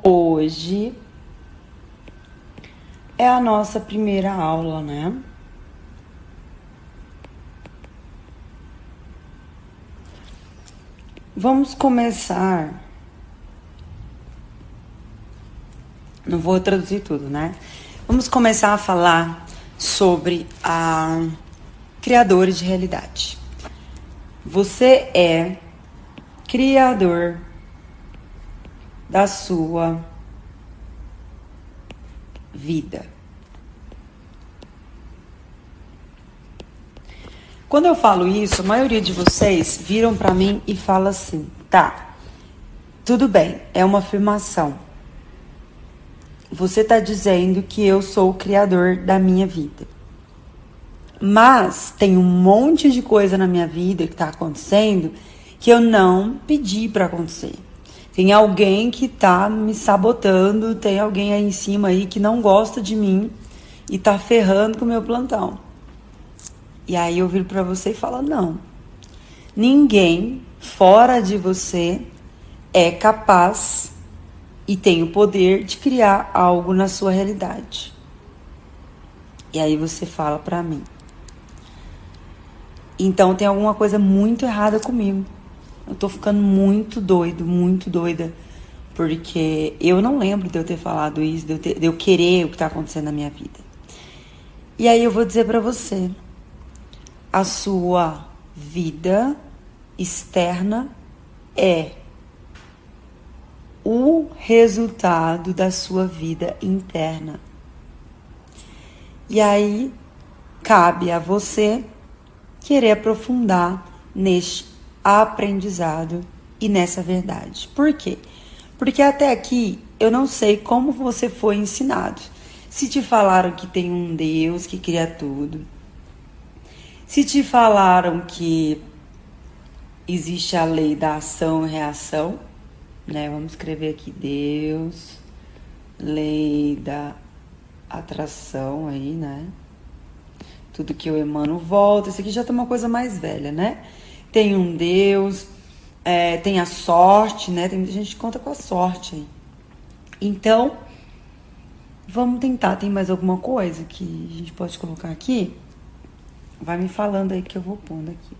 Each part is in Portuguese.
Hoje é a nossa primeira aula, né? Vamos começar. Não vou traduzir tudo, né? Vamos começar a falar sobre a criadores de realidade. Você é criador da sua vida. Quando eu falo isso, a maioria de vocês viram para mim e fala assim: "Tá. Tudo bem, é uma afirmação. Você está dizendo que eu sou o criador da minha vida. Mas tem um monte de coisa na minha vida que está acontecendo que eu não pedi para acontecer. Tem alguém que tá me sabotando, tem alguém aí em cima aí que não gosta de mim e tá ferrando com o meu plantão. E aí eu viro para você e falo: "Não. Ninguém fora de você é capaz e tem o poder de criar algo na sua realidade". E aí você fala para mim: "Então tem alguma coisa muito errada comigo". Eu tô ficando muito doido, muito doida. Porque eu não lembro de eu ter falado isso, de eu, ter, de eu querer o que tá acontecendo na minha vida. E aí eu vou dizer para você: a sua vida externa é o resultado da sua vida interna. E aí cabe a você querer aprofundar neste aprendizado e nessa verdade. Por quê? Porque até aqui eu não sei como você foi ensinado. Se te falaram que tem um Deus que cria tudo, se te falaram que existe a lei da ação e reação, né? Vamos escrever aqui Deus, lei da atração aí, né? Tudo que eu emano volta. Isso aqui já tá uma coisa mais velha, né? Tem um Deus, é, tem a sorte, né? Tem muita gente que conta com a sorte aí. Então, vamos tentar. Tem mais alguma coisa que a gente pode colocar aqui? Vai me falando aí que eu vou pondo aqui.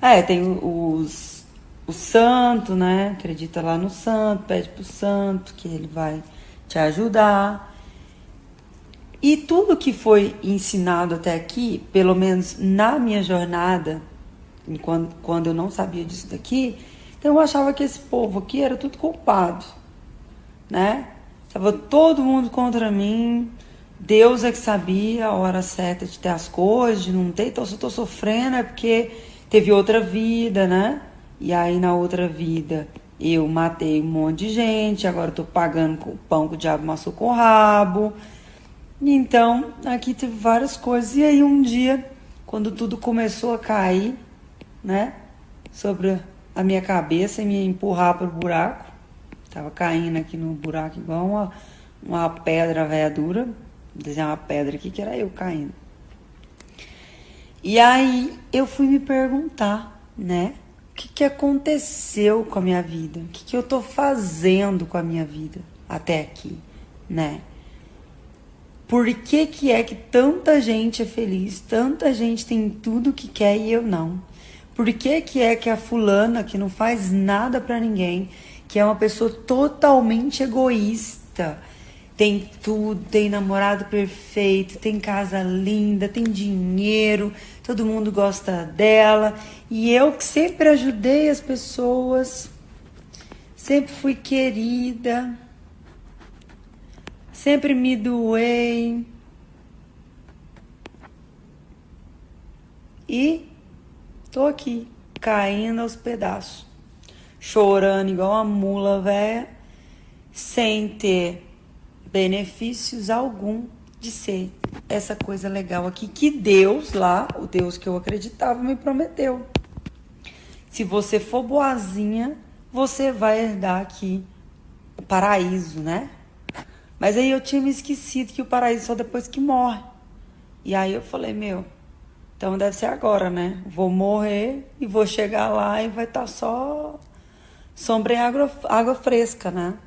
É, tem os, o santo, né? Acredita lá no santo, pede pro santo que ele vai te ajudar. E tudo que foi ensinado até aqui, pelo menos na minha jornada, quando, eu não sabia disso daqui, então eu achava que esse povo aqui era tudo culpado, né? Tava todo mundo contra mim, Deus é que sabia a hora certa de ter as coisas, de não ter, então se eu tô sofrendo é porque teve outra vida, né? E aí na outra vida eu matei um monte de gente, agora eu tô pagando com o pão que o diabo amassou com o rabo. Então, aqui teve várias coisas. E aí um dia, quando tudo começou a cair, né? Sobre a minha cabeça e me empurrar para o buraco. Tava caindo aqui no buraco igual uma, uma pedra velha dura. Desenhar uma pedra aqui que era eu caindo. E aí eu fui me perguntar, né? O que, que aconteceu com a minha vida? O que, que eu tô fazendo com a minha vida até aqui, né? Por que, que é que tanta gente é feliz, tanta gente tem tudo que quer e eu não? Por que, que é que a fulana que não faz nada para ninguém, que é uma pessoa totalmente egoísta, tem tudo, tem namorado perfeito, tem casa linda, tem dinheiro, todo mundo gosta dela, e eu que sempre ajudei as pessoas, sempre fui querida, sempre me doei. E Tô aqui, caindo aos pedaços, chorando igual uma mula velha, sem ter benefícios algum de ser essa coisa legal aqui que Deus lá, o Deus que eu acreditava, me prometeu. Se você for boazinha, você vai herdar aqui o paraíso, né? Mas aí eu tinha me esquecido que o paraíso só depois que morre. E aí eu falei, meu, então deve ser agora, né? Vou morrer e vou chegar lá e vai estar tá só sombra é água, água fresca, né?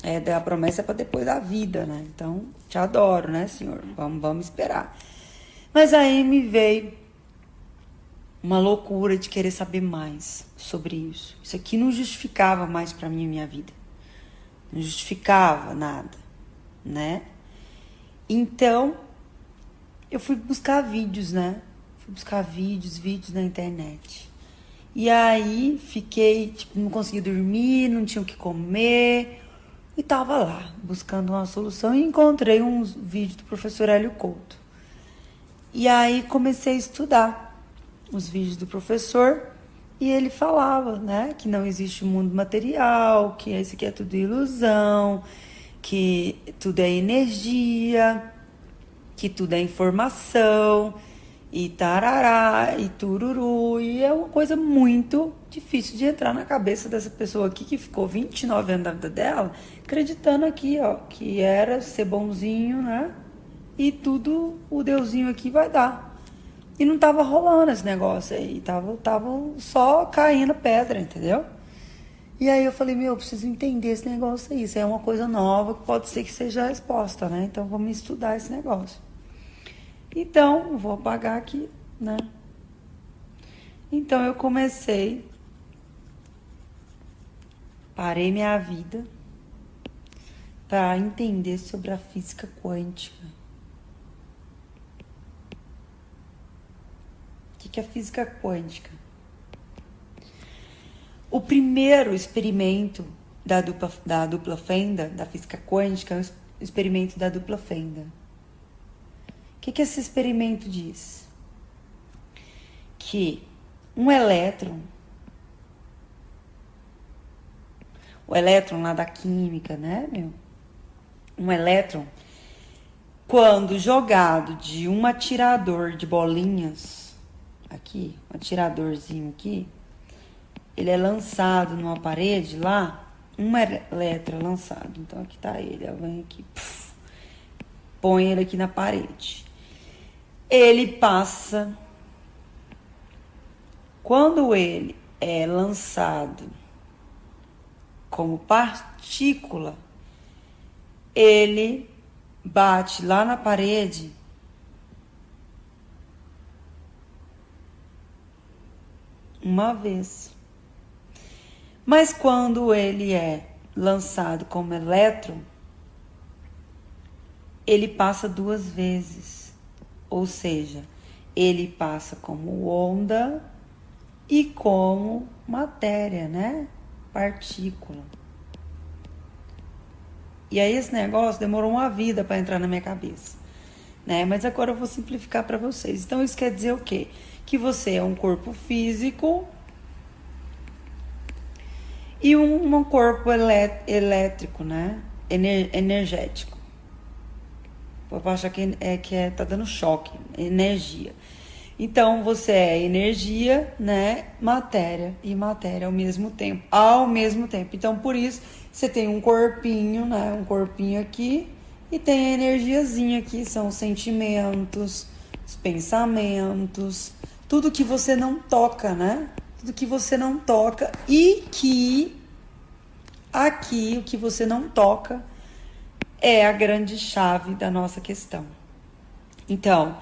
É, a promessa é para depois da vida, né? Então, te adoro, né, Senhor? Vamos, vamos esperar. Mas aí me veio uma loucura de querer saber mais sobre isso. Isso aqui não justificava mais para mim a minha vida. Não justificava nada, né? Então, eu fui buscar vídeos, né? Fui buscar vídeos, vídeos na internet. E aí fiquei, tipo, não conseguia dormir, não tinha o que comer. E tava lá, buscando uma solução e encontrei um vídeo do professor Hélio Couto. E aí comecei a estudar os vídeos do professor e ele falava, né, que não existe mundo material, que isso aqui é tudo ilusão, que tudo é energia, que tudo é informação, e tarará, e tururu, e é uma coisa muito difícil de entrar na cabeça dessa pessoa aqui que ficou 29 anos da vida dela, acreditando aqui, ó, que era ser bonzinho, né? E tudo o deusinho aqui vai dar. E não tava rolando esse negócio aí, tava, tava só caindo pedra, entendeu? E aí eu falei, meu, eu preciso entender esse negócio aí. Isso é uma coisa nova que pode ser que seja a resposta, né? Então vamos estudar esse negócio. Então, vou apagar aqui, né? Então eu comecei, parei minha vida para entender sobre a física quântica. O que é física quântica? O primeiro experimento da dupla, da dupla fenda, da física quântica, é o experimento da dupla fenda. Que, que esse experimento diz? Que um elétron, o elétron lá da química, né, meu? Um elétron, quando jogado de um atirador de bolinhas, aqui, um atiradorzinho aqui, ele é lançado numa parede lá, uma letra lançado. Então aqui tá ele, vem aqui, puf, põe ele aqui na parede. Ele passa. Quando ele é lançado como partícula, ele bate lá na parede uma vez. Mas quando ele é lançado como elétron, ele passa duas vezes. Ou seja, ele passa como onda e como matéria, né? Partícula. E aí esse negócio demorou uma vida para entrar na minha cabeça, né? Mas agora eu vou simplificar para vocês. Então isso quer dizer o quê? Que você é um corpo físico e um, um corpo elétrico, né? Ener, energético. Pode achar que é que é, tá dando choque, energia. Então você é energia, né? Matéria e matéria ao mesmo tempo, ao mesmo tempo. Então por isso você tem um corpinho, né? Um corpinho aqui e tem a energiazinha aqui, são os sentimentos, os pensamentos, tudo que você não toca, né? do que você não toca e que aqui o que você não toca é a grande chave da nossa questão. Então,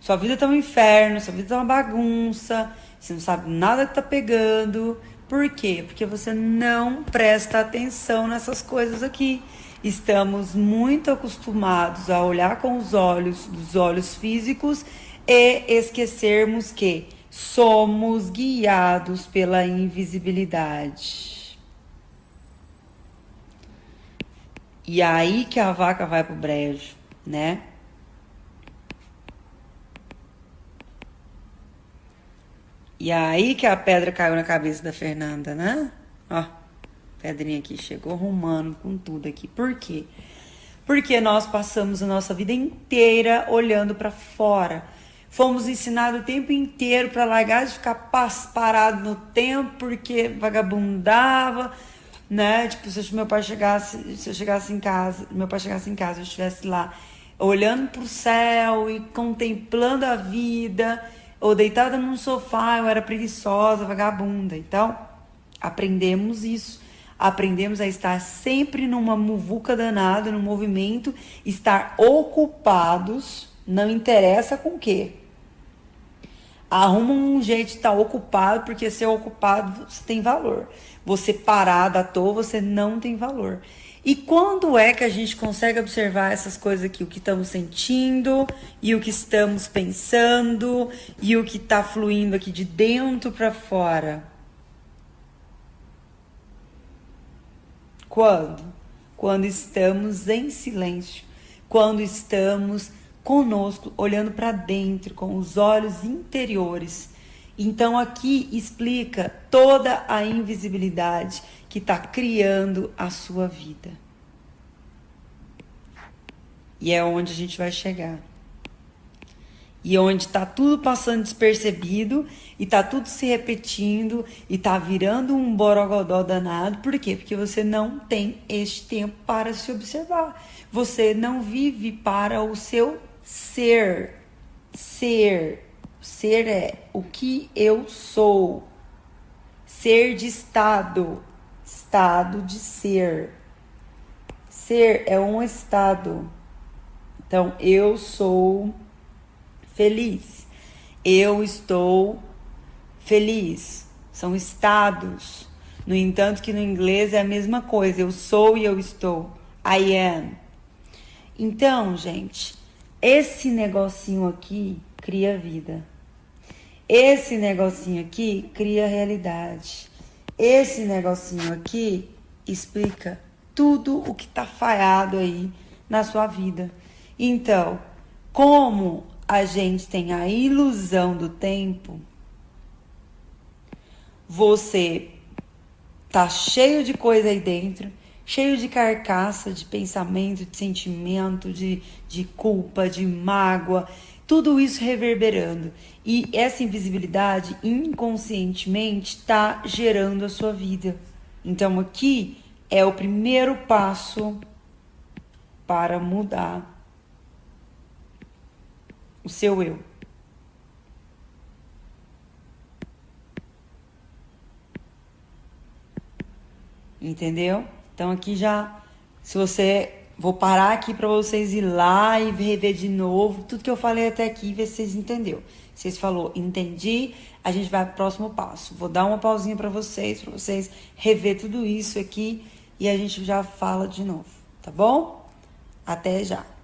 sua vida tá um inferno, sua vida tá uma bagunça, você não sabe nada que tá pegando. Por quê? Porque você não presta atenção nessas coisas aqui. Estamos muito acostumados a olhar com os olhos dos olhos físicos e esquecermos que somos guiados pela invisibilidade. E aí que a vaca vai pro brejo, né? E aí que a pedra caiu na cabeça da Fernanda, né? Ó, pedrinha aqui chegou arrumando com tudo aqui. Por quê? Porque nós passamos a nossa vida inteira olhando para fora Fomos ensinados o tempo inteiro para largar de ficar parado no tempo porque vagabundava, né? Tipo, se meu pai chegasse, se eu chegasse em casa, meu pai chegasse em casa, eu estivesse lá olhando para o céu e contemplando a vida, ou deitada num sofá, eu era preguiçosa, vagabunda. Então, aprendemos isso. aprendemos a estar sempre numa muvuca danada, no movimento, estar ocupados, não interessa com o quê. Arruma um jeito de estar ocupado, porque ser ocupado você tem valor. Você parado à toa, você não tem valor. E quando é que a gente consegue observar essas coisas aqui? O que estamos sentindo e o que estamos pensando e o que está fluindo aqui de dentro para fora? Quando? Quando estamos em silêncio, quando estamos conosco, olhando para dentro, com os olhos interiores. Então aqui explica toda a invisibilidade que está criando a sua vida. E é onde a gente vai chegar. E onde está tudo passando despercebido e está tudo se repetindo e está virando um borogodó danado. Por quê? Porque você não tem este tempo para se observar. Você não vive para o seu ser. Ser. Ser é o que eu sou. Ser de estado estado de ser. Ser é um estado. Então, eu sou feliz. Eu estou feliz. São estados. No entanto, que no inglês é a mesma coisa. Eu sou e eu estou. I am. Então, gente, esse negocinho aqui cria vida. Esse negocinho aqui cria realidade. Esse negocinho aqui explica tudo o que está falhado aí na sua vida. Então, como a gente tem a ilusão do tempo, você tá cheio de coisa aí dentro, cheio de carcaça, de pensamento, de sentimento, de, de culpa, de mágoa, tudo isso reverberando. E essa invisibilidade inconscientemente está gerando a sua vida. Então aqui é o primeiro passo para mudar o seu eu. Entendeu? Então aqui já, se você Vou parar aqui para vocês ir lá e rever de novo tudo que eu falei até aqui ver se vocês entenderam. Vocês falou, entendi, a gente vai pro próximo passo. Vou dar uma pausinha para vocês, para vocês rever tudo isso aqui e a gente já fala de novo, tá bom? Até já.